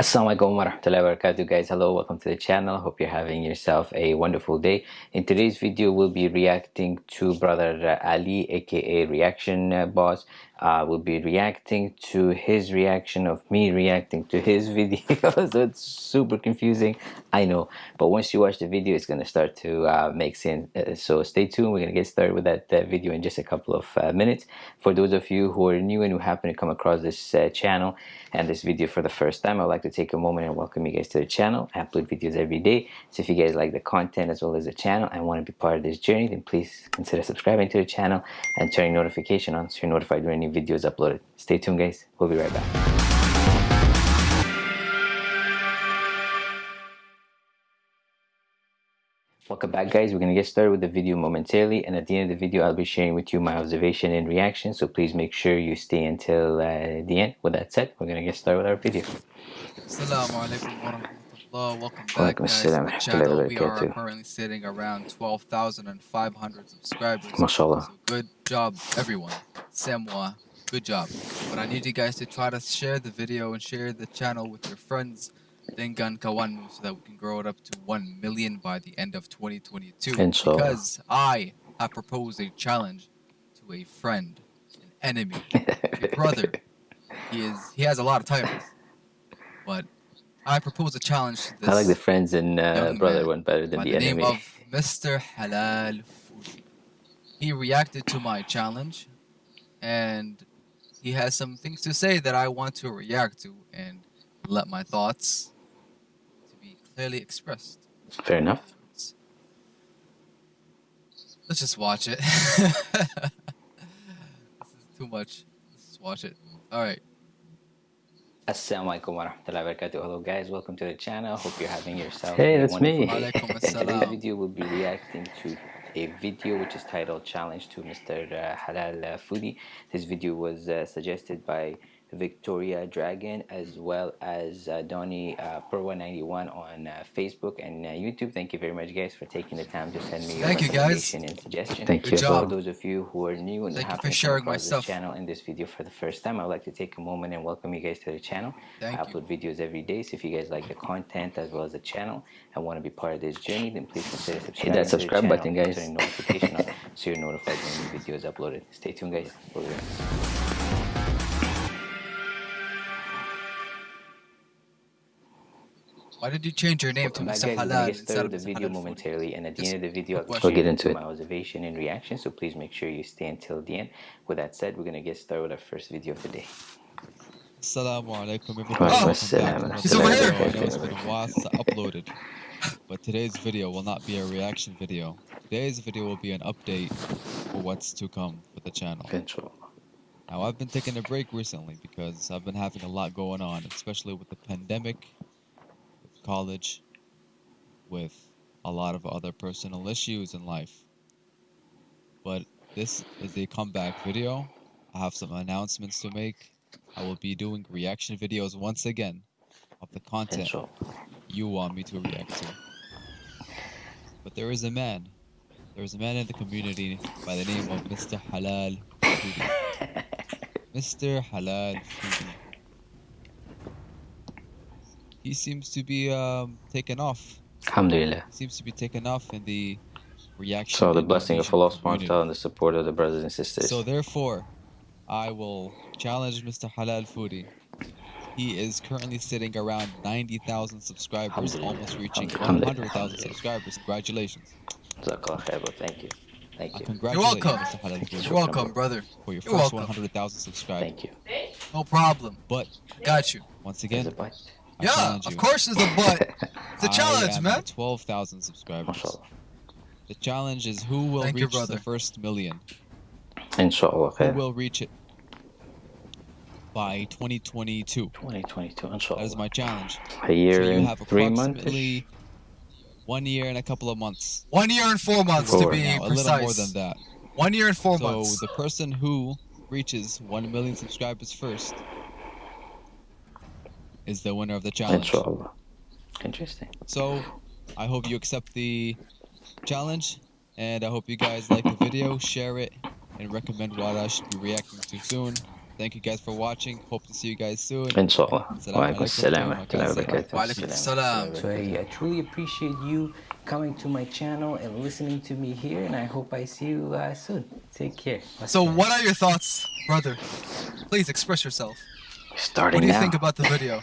Assalamualaikum warahmatullahi wabarakatuh guys. Hello welcome to the channel. Hope you're having yourself a wonderful day. In today's video we'll be reacting to brother Ali aka reaction uh, boss uh, we'll be reacting to his reaction of me reacting to his video. So it's super confusing I know. But once you watch the video it's to start to uh, make sense. Uh, so stay tuned. We're to get started with that uh, video in just a couple of uh, minutes. For those of you who are new and who happen to come across this uh, channel and this video for the first time I'd like to take a moment and welcome you guys to the channel. I upload videos every day. So if you guys like the content as well as the channel and want to be part of this journey then please consider subscribing to the channel and turning notification on so you're notified when videos uploaded. Stay tuned guys, we'll be right back. Welcome back guys, we're going to get started with the video momentarily and at the end of the video I'll be sharing with you my observation and reaction so please make sure you stay until uh, the end. With that said, we're going to get started with our video. Assalamu alaikum wa rahmatullah. Welcome back guys to the channel. We are currently sitting around 12,500 subscribers. MashaAllah. So good job everyone. Semwa, good job. But I need you guys to try to share the video and share the channel with your friends Dengan Kawanmu so that we can grow it up to 1 million by the end of 2022. Inshallah. Because I have proposed a challenge to a friend, an enemy, a brother. He is he has a lot of titles. But I propose a challenge to this. I like the friends and uh, brother one better than the, the enemy. name of Mr. Halal Foodie. He reacted to my challenge and he has some things to say that I want to react to and let my thoughts to be clearly expressed. Fair enough. Let's just watch it. this is too much. Let's just watch it. All right. Assalamualaikum warahmatullahi wabarakatuh. Hello guys, welcome to the channel. Hope you're having yourself Hey, that's me. In today's video, we'll be reacting to a video which is titled Challenge to Mr. Uh, Halal uh, Foodie. This video was uh, suggested by Victoria Dragon as well as uh, Donnie uh, Pro191 on uh, Facebook and uh, YouTube. Thank you very much, guys, for taking the time to send me your Thank recommendation and suggestion. Thank Good you. job. For those of you who are new and Thank have you for sharing my this stuff. channel in this video for the first time, I'd like to take a moment and welcome you guys to the channel. Thank I upload you. videos every day, so if you guys like the content as well as the channel and want to be part of this journey, then please consider subscribing. that subscribe to the channel button, guys. and turn notification on so you're notified when new video is uploaded. Stay tuned, guys. Why did you change your name to Welcome Mr. We're gonna Halal get instead started of with the Mr. video Halal Foodie? momentarily, and at the end of the video, I'll quick be question. We'll get into it. my observation and reaction. So please make sure you stay until the end. With that said, we're gonna get started with our first video of the day. Assalamu alaikum Wa everybody. alaikum Welcome assalam. back to He's over here. I know it's been a while since I uploaded, but today's video will not be a reaction video. Today's video will be an update for what's to come for the channel. Control. Now, I've been taking a break recently because I've been having a lot going on, especially with the pandemic, with college, with a lot of other personal issues in life. But this is a comeback video. I have some announcements to make. I will be doing reaction videos once again of the content you want me to react to. But there is a man. There is a man in the community by the name of Mr. Halal. Mr. Halal. He seems to be um, taken off. Alhamdulillah. Seems to be taken off in the reaction. So the blessing of Indonesian Allah community. subhanahu and the support of the brothers and sisters. So therefore, I will challenge Mr. Halal Foodie. He is currently sitting around 90,000 subscribers, almost reaching 100,000 subscribers. Congratulations. Jazakallah khair, bro. Thank you. Thank I You're welcome. you, Mr. Halal Foodie, You're welcome, brother. for your You're first 100,000 subscribers. Thank you. No problem. But Got you. once There's again, a bite. I Yeah, of course there's a but. It's a I challenge, am man. at 12,000 subscribers. MashaAllah. The challenge is who will Thank reach the first million. Inshallah Who will reach it by 2022. 2022, inshallah. That is my challenge. A year So and three months. one year and a couple of months. One year and four months Four. to be Now, a little more than that. One year and four so months. So the person who reaches 1 million subscribers first is the winner of the challenge. Inshallah. Interesting. So I hope you accept the challenge and I hope you guys like the video, share it, and recommend what I should be reacting to soon. thank you guys for watching. Hope to see you guys soon. Inshallah. Assalamu Wa alaikum alaikum assalam wa wa rahmatullahi wa barakatuh. Wa alaikum assalam. So I, I truly appreciate you coming to my channel and listening to me here, and I hope I see you uh, soon. Take care. So, what are your thoughts, brother? Please express yourself. Starting What do you now. think about the video?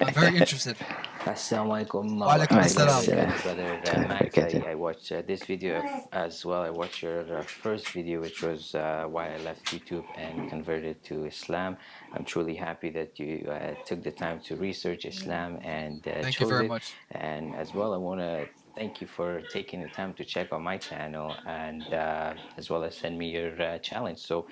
I'm very interested. Assalamu alaikum. Wa alaikum assalam. Brother uh, Max, I, I watched uh, this video as well. I watched your uh, first video, which was uh, why I left YouTube and converted to Islam. I'm truly happy that you uh, took the time to research Islam and uh, Thank chose you very it. much. And as well, I want to thank you for taking the time to check on my channel and uh, as well as send me your uh, challenge. So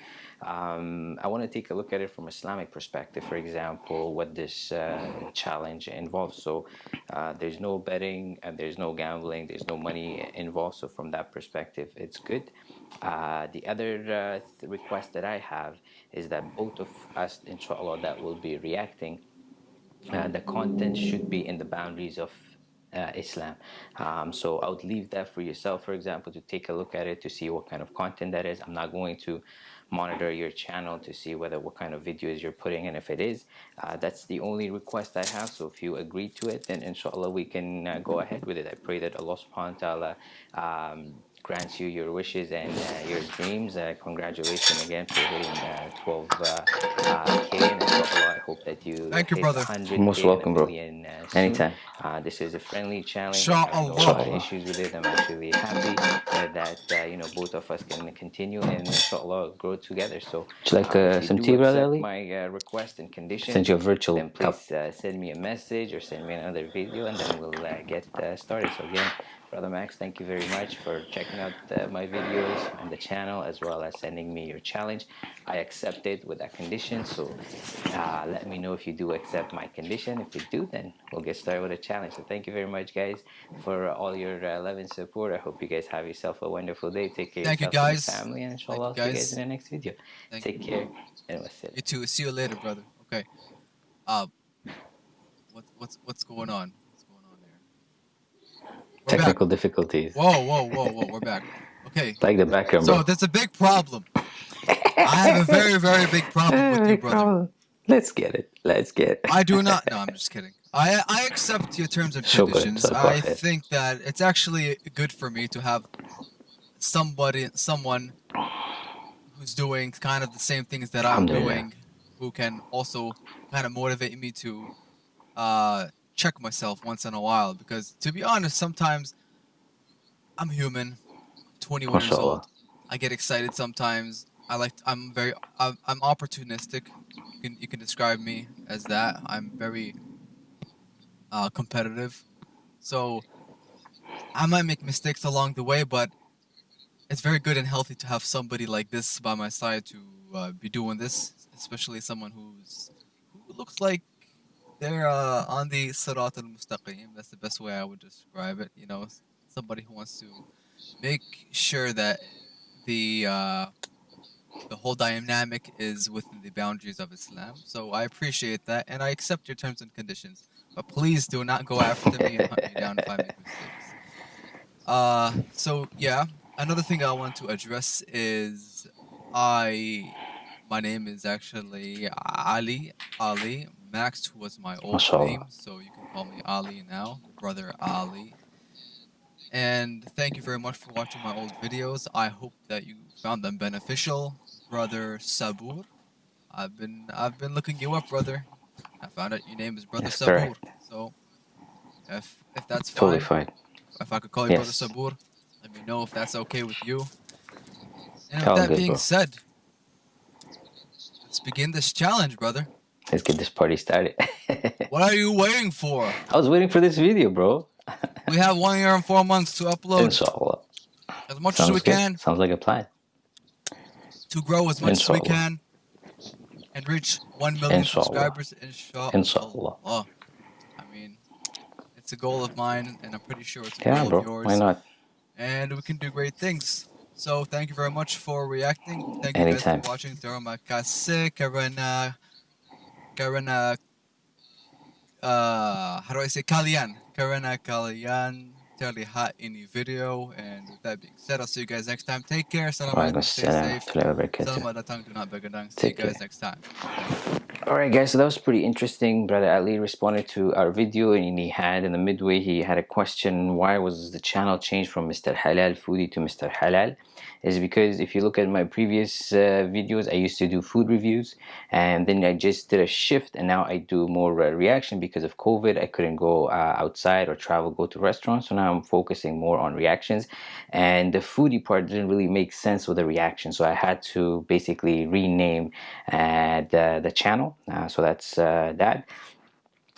um, I want to take a look at it from Islamic perspective. For example, what this uh, challenge involves. So uh, there's no betting and there's no gambling. There's no money involved. So from that perspective, it's good. Uh, the other uh, th- request that I have is that both of us, inshallah, that will be reacting uh, the content should be in the boundaries of uh, Islam. Um, so I would leave that for yourself, for example, to take a look at it to see what kind of content that is. I'm not going to monitor your channel to see whether what kind of videos you're putting in. If it is, uh, that's the only request I have. So if you agree to it, then inshallah we can uh, go ahead with it. I pray that Allah subhanahu wa ta'ala um, grants you your wishes and uh, your dreams. Uh, congratulations again for hitting uh, 12 uh, uh, K. And I hope that you Thank you, brother. 100K Most welcome, bro. million, uh. Anytime. Uh, this is a friendly challenge. I have no issues with it. I'm actually happy uh, that uh, you know both of us can continue and inshallah grow together. So, Would you like uh, uh, some do tea, brother Ali? My uh, request and condition. Send you a virtual Then cup. please uh, send me a message or send me another video, and then we'll uh, get uh, started. So again, brother Max, thank you very much for checking out uh, my videos on the channel as well as sending me your challenge. I accept it with that condition. So uh, let me know if you do accept my condition. If you do, then we'll get started with the challenge. So thank you very much, guys, for all your uh, love and support. I hope you guys have yourself a wonderful day. Take care Thank you, yourself and guys. family, and Thank inshallah, you, I'll see you guys. guys in the next video. Thank Take care. And wassalam. You too. See you later, brother. Okay. Uh, what, what's? What's going on We're back. Technical difficulties. Whoa, whoa, whoa, whoa. We're back. Okay. Like the background, So bro. there's a big problem. I have a very, very big problem with you, brother. Let's get it. Let's get it. I do not. No, I'm just kidding. I I accept your terms and conditions. so I think that it's actually good for me to have somebody, someone who's doing kind of the same things that I'm doing, who can also kind of motivate me to uh, check myself once in a while. Because to be honest, sometimes I'm human, 21 years old. I get excited sometimes. I like. I'm very. I'm, I'm opportunistic. You can you can describe me as that. I'm very uh, competitive. So I might make mistakes along the way, but it's very good and healthy to have somebody like this by my side to uh, be doing this, especially someone who's who looks like they're uh, on the Sirat al Mustaqim. That's the best way I would describe it. You know, somebody who wants to make sure that the uh, the whole dynamic is within the boundaries of Islam. So I appreciate that, and I accept your terms and conditions. But please do not go after me and hunt me down if I make mistakes. Uh, so yeah, another thing I want to address is I, my name is actually Ali. Ali Max was my old Mashallah. name, so you can call me Ali now, brother Ali. And thank you very much for watching my old videos. I hope that you found them beneficial, brother Sabur. I've been I've been looking you up, brother. I found out your name is brother Yes, Sabur. correct. So if if that's fine, Totally fine. if I could call you Yes. brother Sabur, let me know if that's okay with you. And with that being bro. said, let's begin this challenge, brother. Let's get this party started. What are you waiting for? I was waiting for this video, bro. We have one year and four months to upload Inshallah. as much Sounds as we good. can Sounds like a plan. to grow as much as we can and reach 1 million Inshallah. subscribers. Inshallah. Inshallah. I mean, it's a goal of mine, and I'm pretty sure it's a Yeah, goal bro. of yours. Why not? And we can do great things. So thank you very much for reacting. Thank you guys for watching. Terima kasih karena karena uh how do I say kalian? Karena kalian momentarily hot any video. And with that being said, I'll see you guys next time. Take care. Salam alaikum. Stay salam safe. warahmatullahi wabarakatuh. Salam do not begadang. See you guys care. next time. All right, guys. So that was pretty interesting. Brother Ali responded to our video, and he had in the midway he had a question: Why was the channel changed from Mr. Halal Foodie to Mr. Halal? Is because if you look at my previous uh, videos, I used to do food reviews, and then I just did a shift, and now I do more uh, reaction because of COVID. I couldn't go uh, outside or travel, go to restaurants, so now I'm focusing more on reactions. And the foodie part didn't really make sense with the reaction, so I had to basically rename uh, the the channel. Uh, so that's uh, that.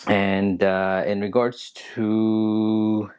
And uh, in regards to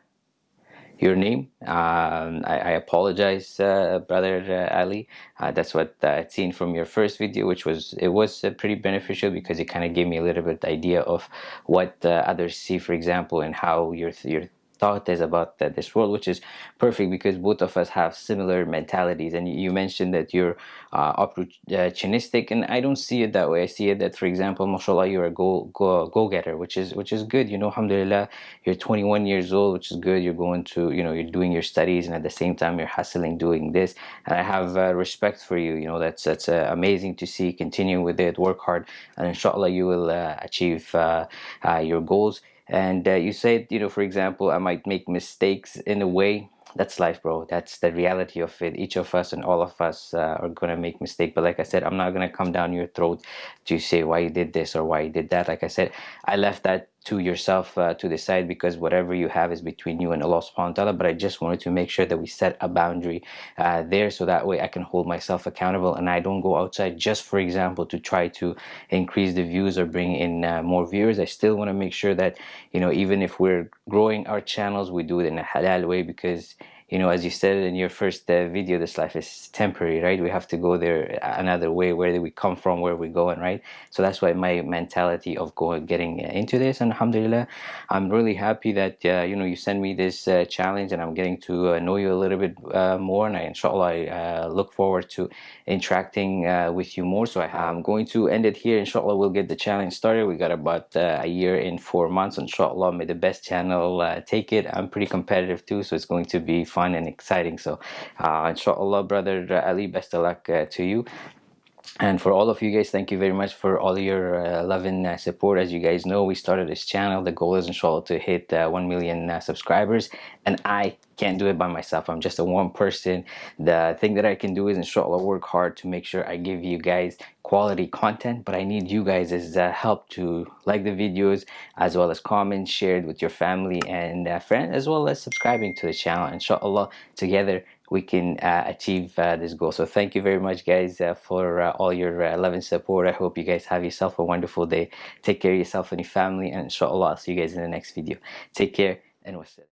your name. Um, I, I apologize, uh, brother uh, Ali. Uh, that's what I'd seen from your first video, which was it was uh, pretty beneficial because it kind of gave me a little bit idea of what uh, others see, for example, and how your your is about uh, this world, which is perfect because both of us have similar mentalities. And you mentioned that you're uh, opportunistic, and I don't see it that way. I see it that, for example, mashallah, you're a go go go getter, which is which is good. You know, alhamdulillah, you're 21 years old, which is good. You're going to, you know, you're doing your studies, and at the same time, you're hustling, doing this. And I have uh, respect for you. You know, that's that's uh, amazing to see. Continue with it, work hard, and inshallah, you will uh, achieve uh, uh, your goals and uh, you said you know for example i might make mistakes in a way. That's life bro. That's the reality of it. Each of us and all of us uh, are gonna make mistake. But like i said i'm not gonna come down your throat to say why you did this or why you did that. Like i said i left that to yourself uh, to decide because whatever you have is between you and Allah subhanahu wa ta'ala but I just wanted to make sure that we set a boundary uh, there so that way I can hold myself accountable and I don't go outside just for example to try to increase the views or bring in uh, more viewers. I still want to make sure that you know even if we're growing our channels we do it in a halal way because you know as you said in your first uh, video this life is temporary right? We have to go there another way where we come from where we're going right? So that's why my mentality of going getting into this and alhamdulillah i'm really happy that uh, you know you send me this uh, challenge and i'm getting to uh, know you a little bit uh, more. And I, inshallah i uh, look forward to interacting with you more. So I, am going to end it here. Inshallah we'll get the challenge started. We got about a year in four months inshallah. May the best channel take it. I'm pretty competitive too so it's going to be fun fun and exciting. So uh, inshallah brother ali best of luck uh, to you and for all of you guys thank you very much for all your uh, love and uh, support. As you guys know we started this channel. The goal is inshallah to hit uh, 1 million uh, subscribers. And I can't do it by myself. I'm just a one person. The thing that I can do is inshallah work hard to make sure I give you guys quality content. But I need you guys' uh, help to like the videos as well as comment share it with your family and uh, friends as well as subscribing to the channel. Inshallah together we can uh, achieve uh, this goal. So thank you very much guys uh, for uh, all your uh, love and support. I hope you guys have yourself a wonderful day. Take care of yourself and your family and inshallah I'll see you guys in the next video. Take care and wassalam